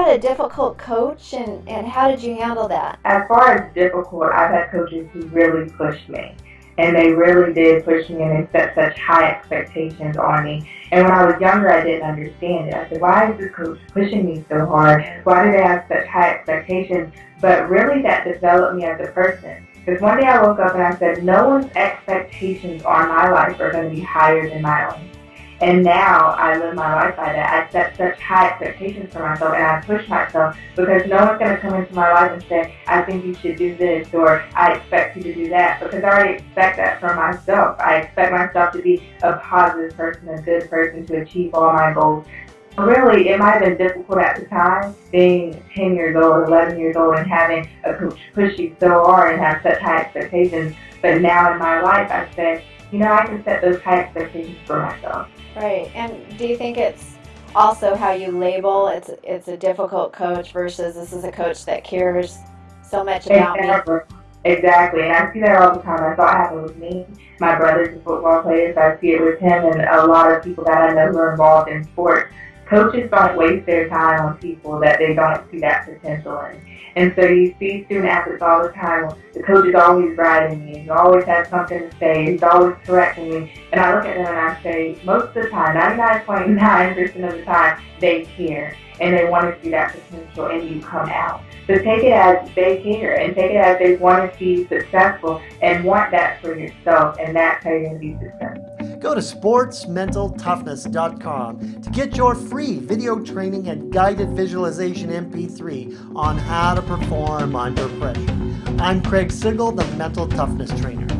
had a difficult coach and, and how did you handle that? As far as difficult, I've had coaches who really pushed me. And they really did push me and they set such high expectations on me. And when I was younger, I didn't understand it. I said, why is this coach pushing me so hard? Why do they have such high expectations? But really, that developed me as a person. Because one day I woke up and I said, no one's expectations on my life are going to be higher than my own. And now I live my life by that. I set such high expectations for myself and I push myself because no one's going to come into my life and say, I think you should do this or I expect you to do that because I already expect that for myself. I expect myself to be a positive person, a good person, to achieve all my goals. Really, it might have been difficult at the time, being 10 years old, 11 years old, and having a coach push you so hard and have such high expectations. But now in my life, I say, you know, I can set those high expectations for myself. Right. And do you think it's also how you label it's it's a difficult coach versus this is a coach that cares so much about exactly. me? Exactly. And I see that all the time. I saw it happen with me. My brother's a football player, so I see it with him and a lot of people that I know who are involved in sports. Coaches don't waste their time on people that they don't see that potential in. And so you see student athletes all the time. The coach is always riding me. He always has something to say. He's always correcting me. And I look at them and I say, most of the time, 99.9% of the time, they care. And they want to see that potential in you come out. So take it as they care and take it as they want to you successful and want that for yourself. And that's how you're going to be successful. Go to sportsmentaltoughness.com to get your free video training and guided visualization MP3 on how to perform under pressure. I'm Craig Sigl, the Mental Toughness Trainer.